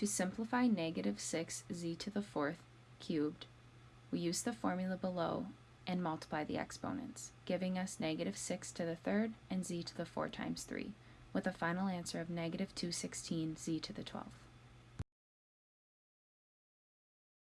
To simplify negative 6 z to the fourth cubed, we use the formula below and multiply the exponents, giving us negative 6 to the third and z to the 4 times 3, with a final answer of negative 216 z to the 12th.